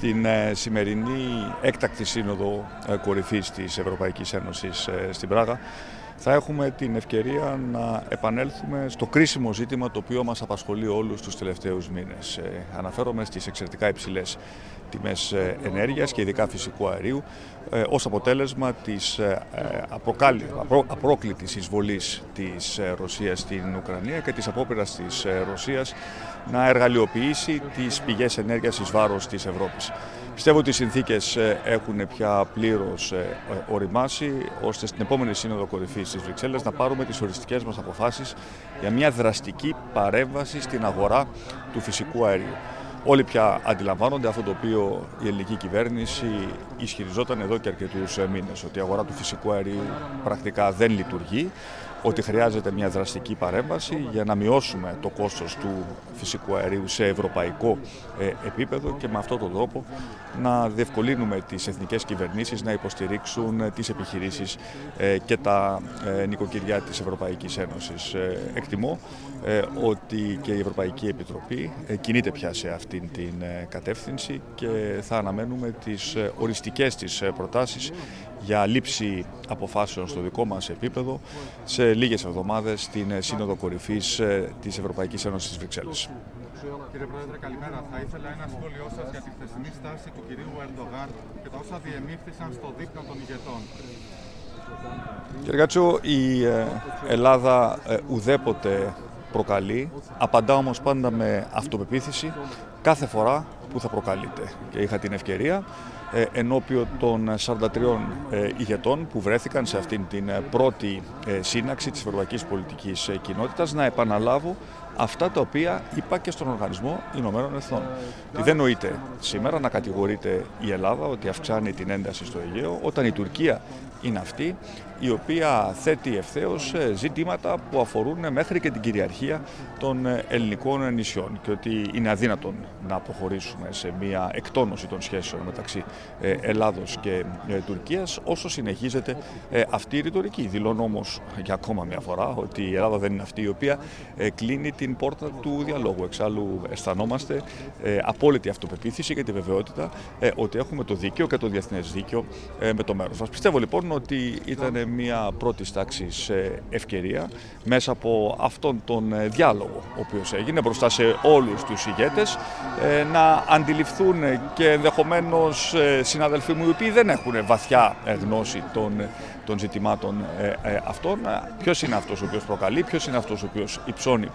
στην ε, σημερινή έκτακτη σύνοδο ε, κορυφής της Ευρωπαϊκής Ένωσης ε, στην Πράγα θα έχουμε την ευκαιρία να επανέλθουμε στο κρίσιμο ζήτημα το οποίο μας απασχολεί όλους τους τελευταίους μήνες. Αναφέρομαι στις εξαιρετικά υψηλές τιμές ενέργειας και ειδικά φυσικού αερίου ως αποτέλεσμα της απρόκλητης εισβολής της Ρωσίας στην Ουκρανία και της απόπειρας της Ρωσίας να εργαλειοποιήσει τις πηγές ενέργειας εις βάρος της Ευρώπης. Πιστεύω ότι οι συνθήκες ε, έχουν πια πλήρως ε, οριμάσει ώστε στην επόμενη σύνοδο κορυφής στις Βρυξέλλες να πάρουμε τις οριστικές μας αποφάσεις για μια δραστική παρέμβαση στην αγορά του φυσικού αερίου. Όλοι πια αντιλαμβάνονται αυτό το οποίο η ελληνική κυβέρνηση ισχυριζόταν εδώ και αρκετούς μήνες, ότι η αγορά του φυσικού αερίου πρακτικά δεν λειτουργεί, ότι χρειάζεται μια δραστική παρέμβαση για να μειώσουμε το κόστος του φυσικού αερίου σε ευρωπαϊκό ε, επίπεδο και με αυτόν τον τρόπο να διευκολύνουμε τις εθνικές κυβερνήσεις να υποστηρίξουν ε, τις επιχειρήσεις ε, και τα νοικοκυριά της Ευρωπαϊκής Ένωσης. Εκτιμώ ότι και η Ευρωπαϊκή Επιτροπή κινείται πια σε αυτήν την κατεύθυνση και θα αναμένουμε τις οριστικές της προτάσεις για λήψη αποφάσεων στο δικό μας επίπεδο σε λίγες εβδομάδες στην Σύνοδο Κορυφής της Ευρωπαϊκής Ένωσης της Βρυξέλλες. Κύριε Πρόεδρε, καλημέρα. Θα ήθελα ένα σχόλιο σας για τη χθεσινή στάση του κυρίου Ερντογάν και τα όσα διεμήφθησαν στο δείπνο των ηγετών. Κύριε Κάτσο, η ε, Ελλάδα ε, ουδέποτε προκαλεί, απαντά όμως πάντα με αυτοπεποίθηση κάθε φορά που θα προκαλείται. Και είχα την ευκαιρία ε, ενώπιον των 43 ηγετών που βρέθηκαν σε αυτήν την πρώτη σύναξη της Ευρωπαϊκής Πολιτικής Κοινότητας να επαναλάβω αυτά τα οποία είπα και στον Οργανισμό Ηνωμένων Εθνών. Τι δεν νοείται σήμερα να κατηγορείται η Ελλάδα ότι αυξάνει την ένταση στο Αιγαίο, όταν η Τουρκία είναι αυτή η οποία θέτει ευθέως ε, ζητήματα που αφορούν μέχρι και την κυριαρχία των ε, ελληνικών νησιών και ότι είναι αδύνατον να προχωρήσουμε σε μια εκτόνωση των σχέσεων μεταξύ ε, Ελλάδος και Τουρκίας όσο συνεχίζεται αυτή η ρητορική. Δηλώνω όμως για ακόμα μια φορά ότι η Ελλάδα δεν είναι αυτή η οποία κλείνει την πόρτα του διαλόγου. Εξάλλου αισθανόμαστε απόλυτη αυτοπεποίθηση και τη βεβαιότητα ότι έχουμε το δίκαιο και το διεθνές δίκαιο με το μέρος μας. Πιστεύω λοιπόν ότι ήταν μια πρώτη τάξη ευκαιρία μέσα από αυτόν τον ε, διάλογο ο οποίος έγινε μπροστά σε όλους τους ηγέτες ε, να αντιληφθούν και ενδεχομένως ε, συναδελφοί μου οι οποίοι δεν έχουν βαθιά γνώση των των ζητημάτων ε, ε, αυτών. Ποιος είναι αυτός ο οποίος προκαλεί, ποιος είναι αυτός ο οποίος υψώνει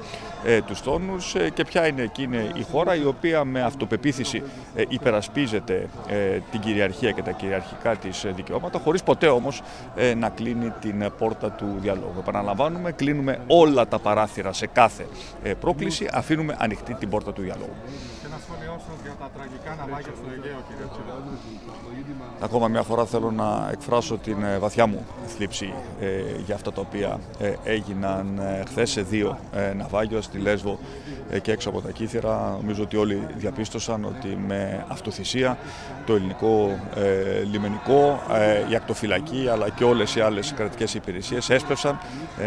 ε, τους τόνους και ποια είναι εκείνη η χώρα η οποία με αυτοπεποίθηση υπερασπίζεται την κυριαρχία και τα κυριαρχικά της δικαιώματα, χωρίς ποτέ όμως να κλείνει την πόρτα του διαλόγου. Επαναλαμβάνουμε, κλείνουμε όλα τα παράθυρα σε κάθε πρόκληση, αφήνουμε ανοιχτή την πόρτα του διαλόγου. Και ένα σχόλιο σα για τα τραγικά ναυάγια στο Αιγαίο, κύριε Ακόμα μια φορά θέλω να εκφράσω την βαθιά μου θλίψη ε, για αυτά τα οποία ε, έγιναν ε, χθες σε δύο ε, ναυάγια στη Λέσβο ε, και έξω από τα Κύθυρα. Νομίζω ότι όλοι διαπίστωσαν ότι με αυτοθυσία το ελληνικό λιμενικό, η ακτοφυλακή αλλά και όλες οι άλλες κρατικές υπηρεσίες έσπευσαν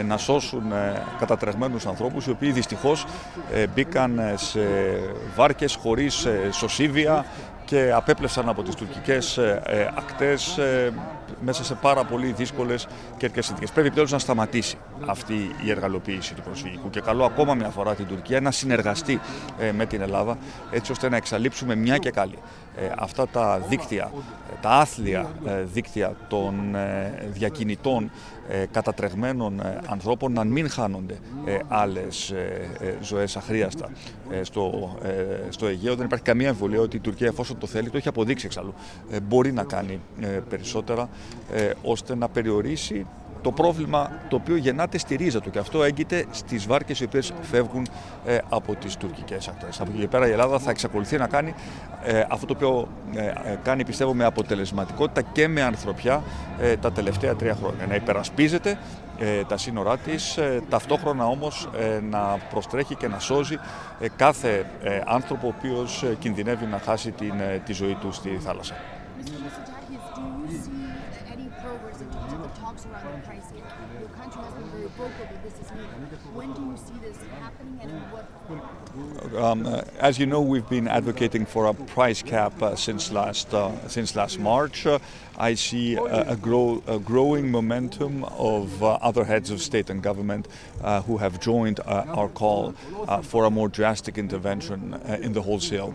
να σώσουν κατατρεγμένους ανθρώπους οι οποίοι δυστυχώς μπήκαν σε βάρκες χωρίς σωσίβια και απέπλευσαν από τις τουρκικές ακτές μέσα σε πάρα πολύ δύσκολες καιρικέ συνθήκες. Πρέπει πλέον να σταματήσει αυτή η εργαλοποίηση του προσφυγικού και καλό ακόμα μια φορά την Τουρκία να συνεργαστεί ε, με την Ελλάδα έτσι ώστε να εξαλείψουμε μια και καλή ε, αυτά τα δίκτυα, τα άθλια ε, δίκτυα των διακινητών κατατρεγμένων ανθρώπων να μην χάνονται άλλες ζωές αχρίαστα στο, στο Αιγαίο. Δεν υπάρχει καμία εμβολία ότι η Τουρκία εφόσον το θέλει, το έχει αποδείξει εξαλλού, μπορεί να κάνει περισσότερα ε, ώστε να περιορίσει το πρόβλημα το οποίο γεννάται στη ρίζα του και αυτό έγκυται στις βάρκες οι οποίες φεύγουν ε, από τις τουρκικές ακτές. Από εκεί πέρα η Ελλάδα θα εξακολουθεί να κάνει ε, αυτό το οποίο ε, κάνει πιστεύω με αποτελεσματικότητα και με ανθρωπιά τα τελευταία τρία χρόνια. Να υπερασπίζεται τα σύνορά της, ταυτόχρονα όμως να προστρέχει και να σώζει κάθε άνθρωπο ο οποίος κινδυνεύει να χάσει την, τη ζωή του στη θάλασσα. Talks around the cap? Your country has been very vocal that this is needed. When do you see this happening and what? Um, uh, as you know, we've been advocating for a price cap uh, since last uh, since last March. Uh, I see a, a, grow, a growing momentum of uh, other heads of state and government uh, who have joined our call for a more drastic intervention in the wholesale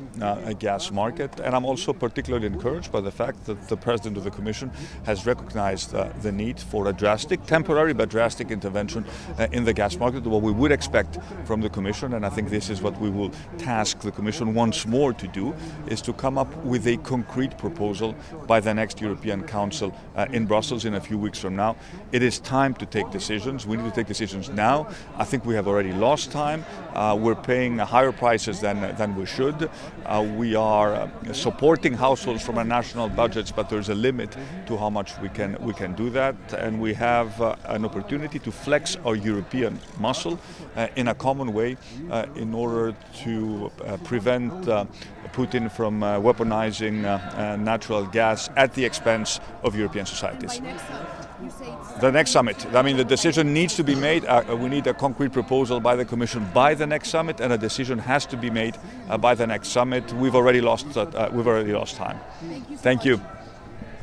gas market. And I'm also particularly encouraged by the fact that the President of the Commission has recognized the need for a drastic, temporary but drastic intervention in the gas market. What we would expect from the Commission, and I think this is what we will task the Commission once more to do, is to come up with a concrete proposal by the next European Council uh, in Brussels in a few weeks from now. It is time to take decisions. We need to take decisions now. I think we have already lost time. Uh, we're paying higher prices than, than we should. Uh, we are uh, supporting households from our national budgets, but there's a limit to how much we can, we can do that. And we have uh, an opportunity to flex our European muscle uh, in a common way in order to prevent Putin from weaponizing natural gas at the expense of European societies. The next summit. I mean, the decision needs to be made. Uh, we need a concrete proposal by the Commission by the next summit, and a decision has to be made uh, by the next summit. We've already lost. Uh, we've already lost time. Thank you. So Thank you.